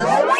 bye